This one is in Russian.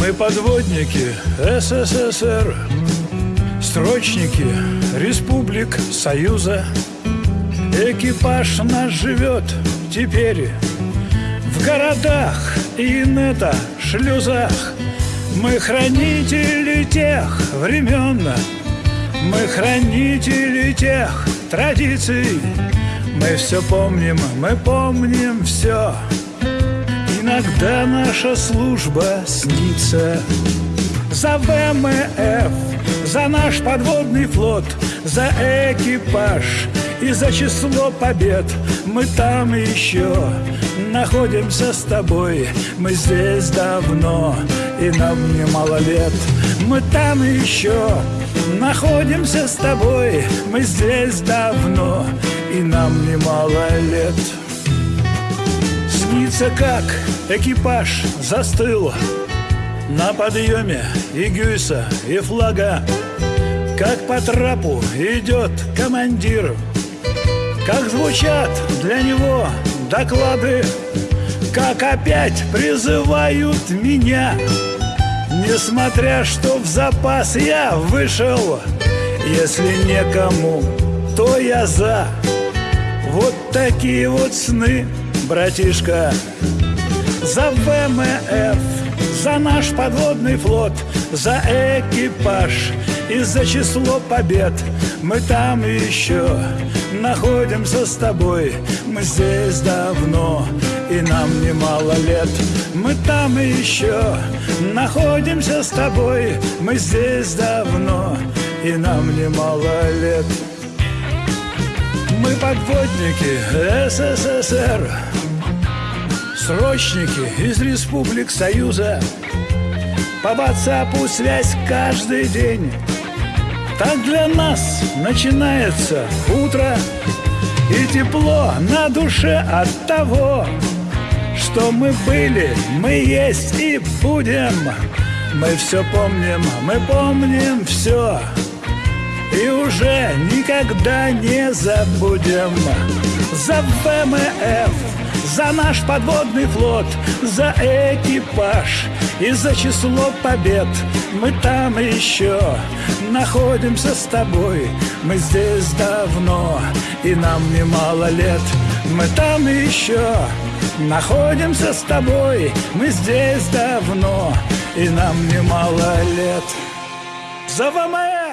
Мы подводники СССР. Строчники республик Союза. Экипаж наш живет теперь В городах и нета шлюзах. Мы хранители тех времен. Мы хранители тех традиций. Мы все помним, мы помним все Иногда наша служба снится. За ВМФ, за наш подводный флот За экипаж и за число побед. Мы там еще находимся с тобой. Мы здесь давно, и нам немало лет. Мы там еще находимся с тобой. Мы здесь давно, и нам немало лет Снится, как. Экипаж застыл. На подъеме и гюйса, и флага. Как по трапу идет командир. Как звучат для него доклады. Как опять призывают меня. Несмотря что в запас я вышел. Если некому, то я за. Вот такие вот сны братишка За ВМФ, за наш подводный флот За экипаж и за число побед. Мы там еще находимся с тобой. Мы здесь давно и нам немало лет. Мы там еще находимся с тобой. Мы здесь давно и нам немало лет мы подводники СССР. Срочники из республик Союза. По WhatsApp связь каждый день. Так для нас начинается утро. И тепло на душе от того Что мы были, мы есть и будем. Мы все помним, мы помним все и уже никогда не забудем. За ВМФ, за наш подводный флот За экипаж и за число побед. Мы там еще находимся с тобой. Мы здесь давно и нам немало лет. Мы там еще находимся с тобой. Мы здесь давно и нам немало лет. За ВМФ